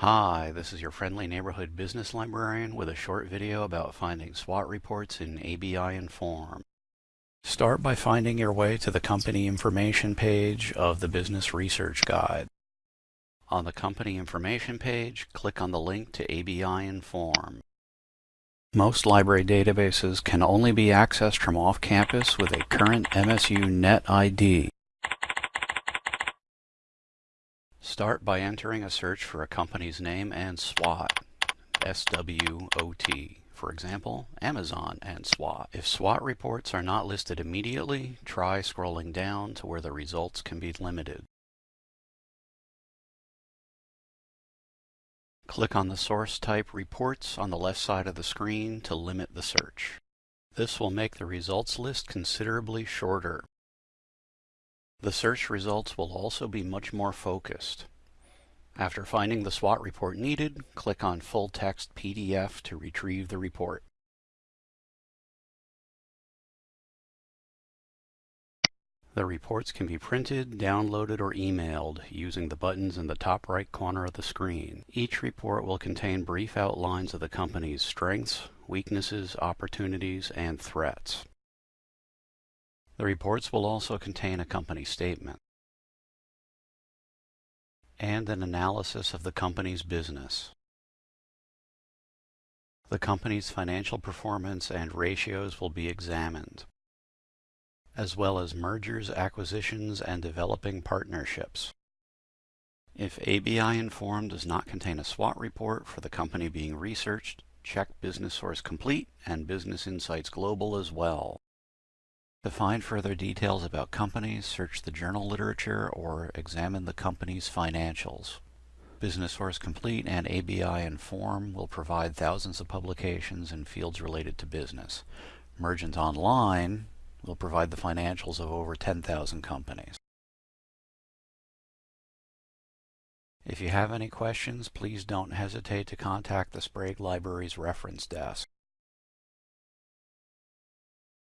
Hi, this is your friendly neighborhood business librarian with a short video about finding SWOT reports in ABI Inform. Start by finding your way to the company information page of the Business Research Guide. On the company information page, click on the link to ABI Inform. Most library databases can only be accessed from off-campus with a current MSU Net ID. Start by entering a search for a company's name and SWOT, S-W-O-T. For example, Amazon and SWOT. If SWOT reports are not listed immediately, try scrolling down to where the results can be limited. Click on the source type Reports on the left side of the screen to limit the search. This will make the results list considerably shorter. The search results will also be much more focused. After finding the SWOT report needed, click on Full Text PDF to retrieve the report. The reports can be printed, downloaded, or emailed using the buttons in the top right corner of the screen. Each report will contain brief outlines of the company's strengths, weaknesses, opportunities, and threats. The reports will also contain a company statement and an analysis of the company's business. The company's financial performance and ratios will be examined, as well as mergers, acquisitions, and developing partnerships. If ABI Inform does not contain a SWOT report for the company being researched, check Business Source Complete and Business Insights Global as well. To find further details about companies, search the journal literature or examine the company's financials. Business Source Complete and ABI Inform will provide thousands of publications in fields related to business. Mergent Online will provide the financials of over 10,000 companies. If you have any questions, please don't hesitate to contact the Sprague Library's reference desk.